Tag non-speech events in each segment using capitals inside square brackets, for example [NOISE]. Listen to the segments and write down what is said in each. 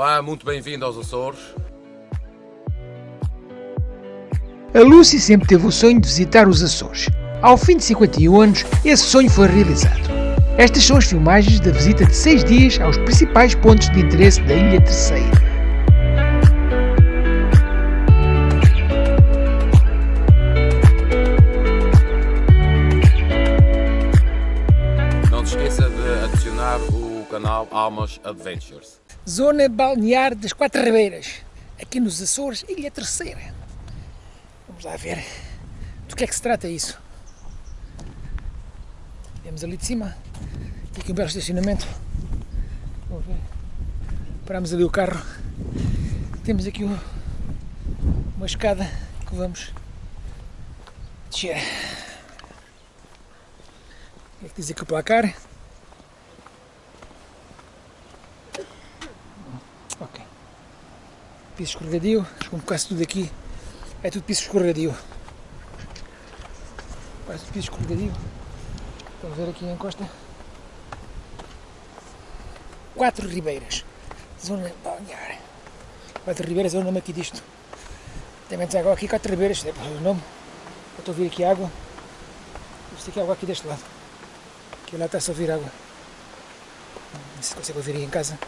Olá, muito bem-vindo aos Açores. A Lucy sempre teve o sonho de visitar os Açores. Ao fim de 51 anos, esse sonho foi realizado. Estas são as filmagens da visita de 6 dias aos principais pontos de interesse da Ilha Terceira. Não te esqueça de adicionar o canal Almas Adventures. Zona balnear das Quatro Ribeiras, aqui nos Açores, Ilha Terceira. Vamos lá ver do que é que se trata isso. Temos ali de cima, aqui um belo estacionamento. Vamos ver. Paramos ali o carro. Temos aqui um- uma escada que vamos descer. O que é que diz aqui o placar? Ok. Piso escorregadio, como quase tudo aqui é tudo piso escorregadio. Quase tudo piso escorregadio. Vamos ver aqui a encosta. Quatro Ribeiras. Zona balnear. Quatro Ribeiras é o nome aqui disto. Tem água aqui, Quatro Ribeiras, é o nome. Eu estou a ouvir aqui água. Isto aqui é água aqui deste lado. Aqui lá está-se a ouvir água. Não sei se consegue ouvir aí em casa.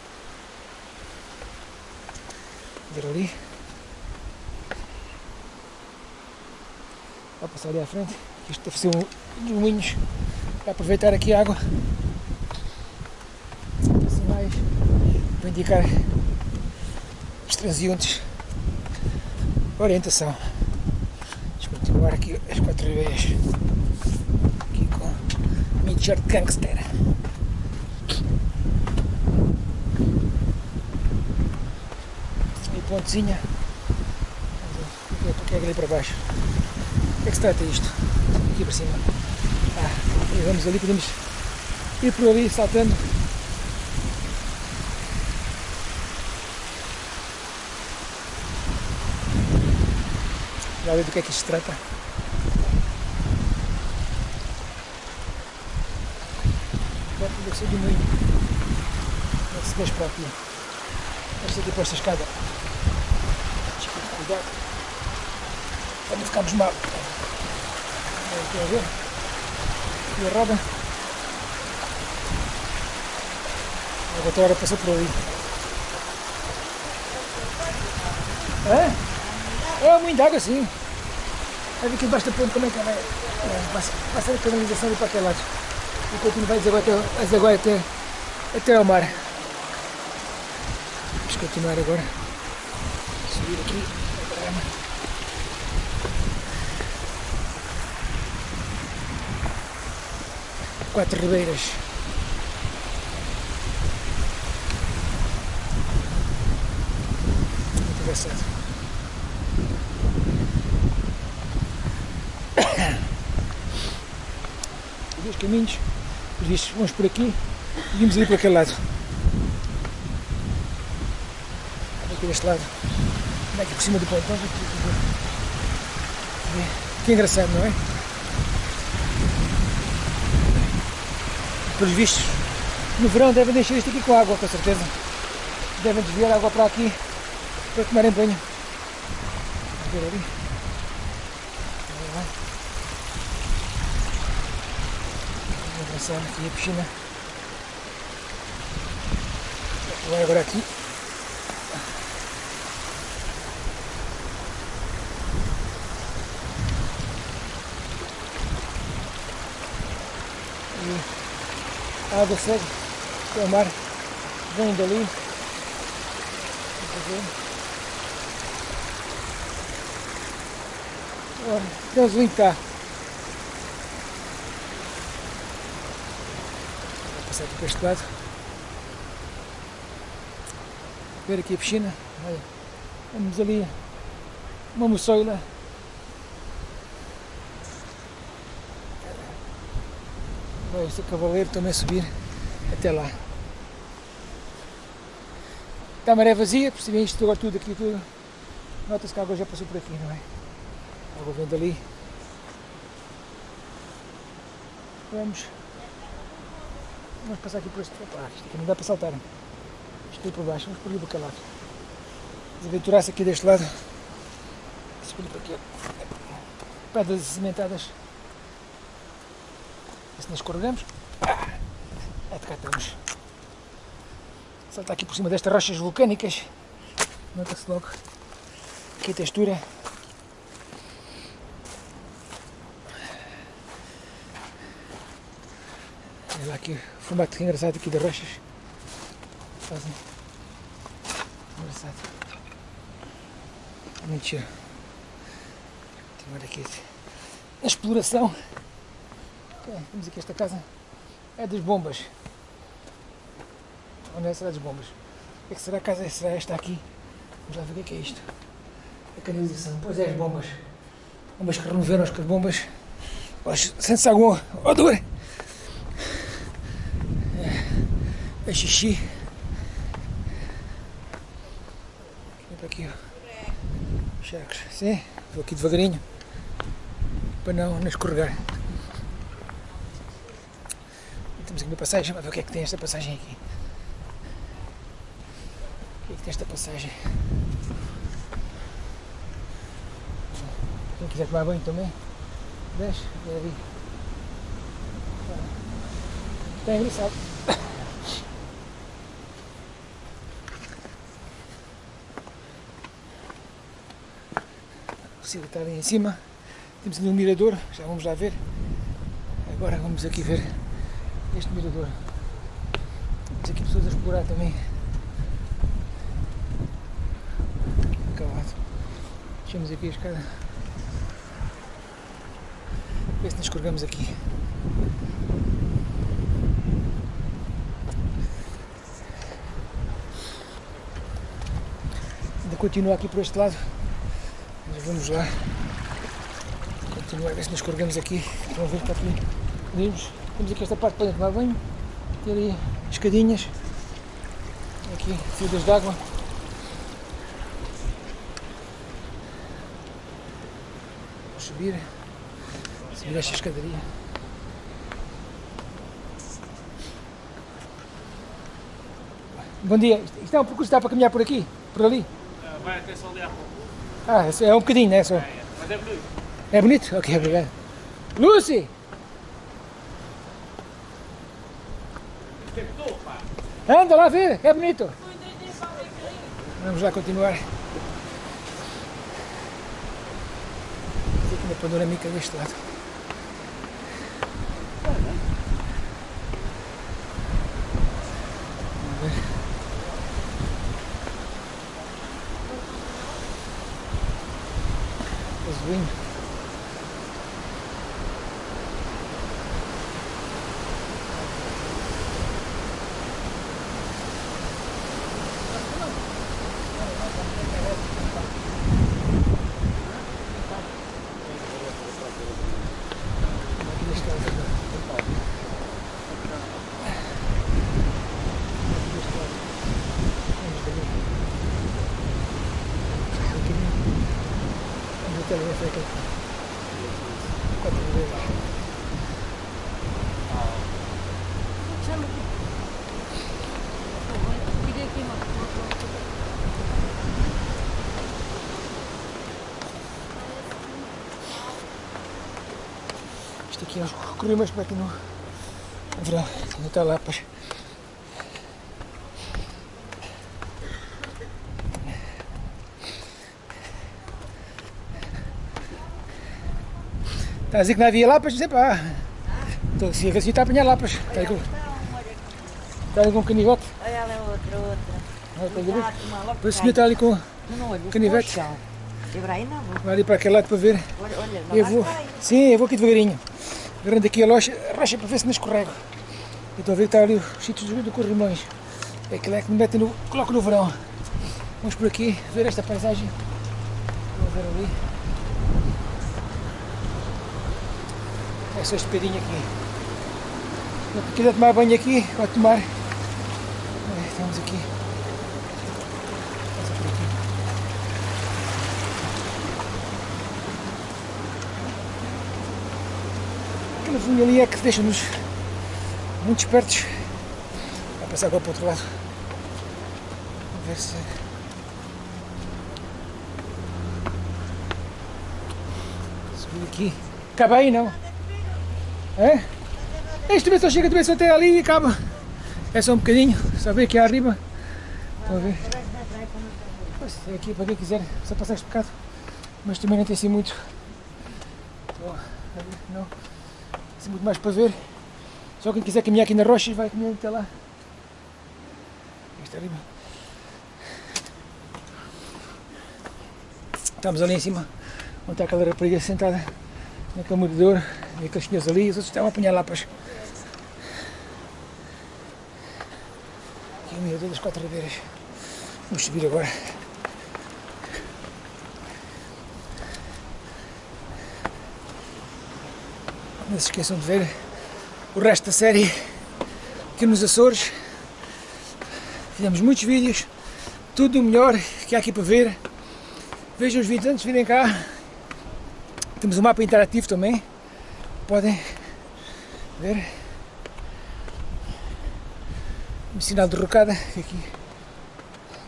Ver ali. Vou passar ali à frente. Isto deve ser um dos moinhos para aproveitar aqui a água. Assim mais para indicar os transeuntes. Orientação. Vamos continuar aqui as quatro ribeiras. Aqui com Midgard Gangster. E pontezinha. O que é é ali para baixo? O que é que se trata isto? Aqui para cima. Ah, e vamos ali, podemos ir por ali saltando. Já ver do que é que isto se trata. Deve ser do meio. Deve se para aqui. Deve ser aqui para esta escada. Cuidado. Para não ficarmos mal. Estão a ver? E a roda. A hora passou por ali. É? É muito água sim. Vai ver aqui debaixo da ponte como é que ela é. é a canalização ali para aquele lado. E continua vai desaguar até, desaguar até, até ao mar. Vamos continuar agora. Subir aqui. Quatro Ribeiras. Muito engraçado. [COUGHS] Dois caminhos, os vistos, vamos por aqui e vimos ali por aquele lado. Aqui deste lado. Aqui por cima do pontão. Que engraçado, não é? pelos vistos, no verão devem deixar isto aqui com água, com certeza. Devem desviar água para aqui para tomarem banho. Vamos ver ali. Avançar aqui a piscina. Vai agora aqui. E a água segue o mar, vem dali. Olha, Deus está. Vou passar aqui para este lado. Ver aqui a piscina. Olha, Vamos ali uma moçoila. Vai este cavaleiro também subir até lá. Está a maré vazia, percebem isto agora tudo aqui, tudo. Nota-se que a água já passou por aqui, não é? A água vem dali. Vamos. Vamos passar aqui por este. Opa, isto aqui não dá para saltar. Isto por baixo, vamos por ali para lado. Vamos aventurar-se aqui deste lado. Subir para aqui. Pedras cimentadas. Nós escorregamos. Ah, é de cá estamos. Saltar aqui por cima destas rochas vulcânicas. Nota-se logo aqui a textura. Olha lá aqui o formato engraçado aqui das rochas. Fazem. Engraçado. Muito giro. Continuar aqui a exploração. Ok, Temos aqui esta casa. É das bombas. Onde é será das bombas? O é que será a casa? Será esta aqui? Vamos lá ver o que é, é isto. A canalização. Pois é, as bombas. Bombas que removeram as bombas. Sente-se alguma odor. É, é xixi. Vem aqui, ó. Chacos. Sim, vou aqui devagarinho. Para não, não escorregar. Temos aqui uma passagem, vamos ver o que é que tem esta passagem aqui. O que é que tem esta passagem? Quem quiser tomar banho também, desce, vem ali. Está engraçado. O Ciro está ali em cima. Temos ali um mirador, já vamos lá ver. Agora vamos aqui ver este mirador. Temos aqui pessoas a explorar também. Acabado. Deixamos aqui a escada. Ver se nos escorregamos aqui. Ainda continua aqui por este lado. Mas vamos lá. Continua a ver se nos escorregamos aqui. Vamos ver está aqui. Podemos. Temos aqui esta parte para tomar banho. Tem ali escadinhas. Aqui, filas de água. Vamos subir. Subir esta escadaria. Bom dia. Isto é um percurso que dá para caminhar por aqui? Por ali? Vai até só ali à. Ah, é um bocadinho, né? Só. Mas é bonito. É bonito? Ok, obrigado. Lucy! Tentou, pá. Anda lá ver, é bonito. Vamos lá continuar. Tem aqui uma panorâmica deste lado. Vamos ver. Aqui deste lado agora. Aqui deste lado. Vamos ver. Um bocadinho. Vamos até ali, até aqui. Quatro vezes. Isto aqui é os corrimos para aqui no verão. Ainda está lá, pois. Está a dizer que não havia lapas? Dizer pá. Estou a dizer que assim está a apanhar lapas. Está aí com, está ali com um canivete. Olha é outra, outra. Ali. Ah, O senhor está ali com. Não olho, canivete. não. Vai ali para aquele lado para ver. olha, olha, Eu não vou. Sim, eu vou aqui devagarinho. Agarrando aqui a rocha, rocha para ver se não escorrego. E estou a ver que está ali os sítios do, Corrimões. É aquilo é que me metem no. coloco no verão. Vamos por aqui ver esta paisagem. Vou ver ali. É só este pedinho aqui. Se quiser tomar banho aqui, pode tomar. É, estamos aqui. Passa por aqui. Aquela linha ali é que deixa-nos muito espertos. Vai passar agora para o outro lado. ver se. Subir aqui. Acaba aí não? É? Este também só chega também só até ali e acaba. É só um bocadinho, só ver aqui arriba. Estão a ver? Pois, é aqui para quem quiser, só passar este bocado. Mas também não tem assim muito. Não. Assim muito mais para ver. Só quem quiser caminhar aqui na rocha vai caminhar até lá. Este arriba. Estamos ali em cima, onde está aquela rapariga sentada naquele morador, e aqueles senhores ali, os outros estavam a apanhar lapas. Aqui o mirador das quatro ribeiras. Vamos subir agora. Não se esqueçam de ver o resto da série aqui nos Açores. Fizemos muitos vídeos, tudo o melhor que há aqui para ver. Vejam os vídeos antes de virem cá. Temos um mapa interativo também. Podem ver. Um sinal de rocada aqui.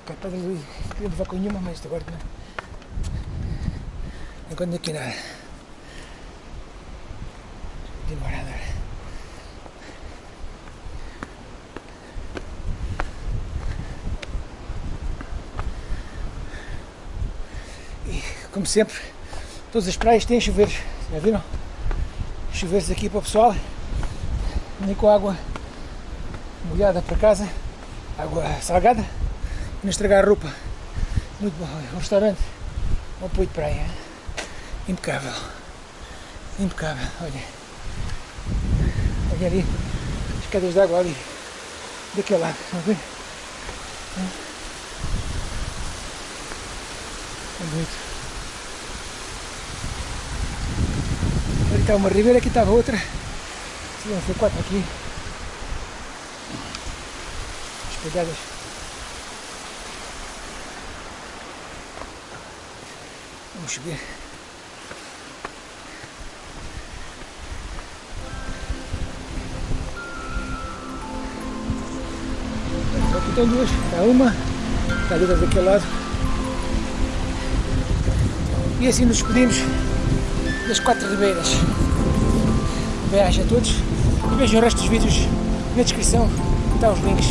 Cá para ali, queria levar com nenhuma, mas agora não. Enquanto aqui nada. E, como sempre, todas as praias têm chuveiros. Já viram? Chuveiros aqui para o pessoal. Nem com água molhada para casa. Água salgada. E não estragar a roupa. Muito bom. Um restaurante. Um apoio de praia. Impecável. Impecável. Olha. Olha ali. As quedas de água ali. Daquele lado. Estão a ver? É bonito. Ali está uma ribeira, aqui estava outra. Vão ser quatro aqui. Espalhadas. Vamos subir. Aqui estão duas. Está uma, está ali daquele lado. E assim nos despedimos das quatro ribeiras. Bem-aja a todos e vejam o resto dos vídeos na descrição. Está os links.